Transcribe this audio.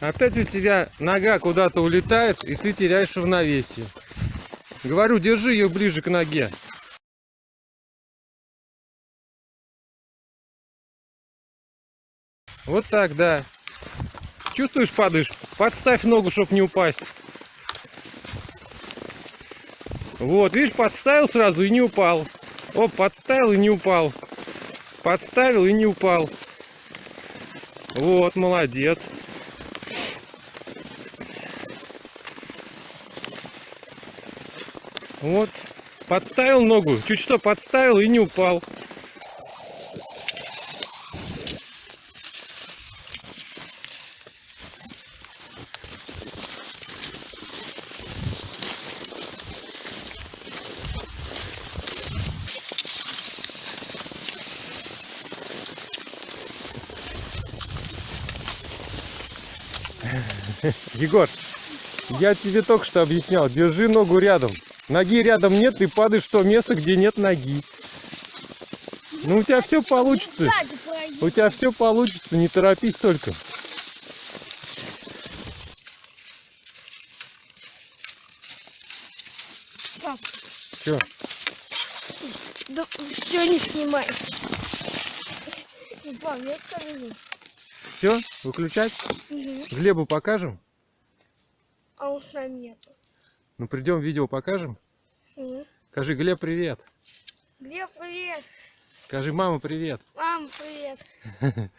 Опять у тебя нога куда-то улетает, и ты теряешь равновесие. Говорю, держи ее ближе к ноге. Вот так, да. Чувствуешь, падаешь? Подставь ногу, чтобы не упасть. Вот, видишь, подставил сразу и не упал. Оп, подставил и не упал. Подставил и не упал. Вот, молодец. Вот, подставил ногу, чуть что подставил и не упал. Егор, я тебе только что объяснял, держи ногу рядом. Ноги рядом нет, ты падаешь в то место, где нет ноги. Ну у тебя все получится. У тебя все получится, не торопись только. Пап, Все, да все не снимай. Пап, я скажу. Все, выключать. Мгм. Глебу покажем. А он с нами нету. Ну придем, видео покажем. Мгм. Скажи, Глеб, привет. Глеб, привет. Скажи, мама, привет. Мама, привет.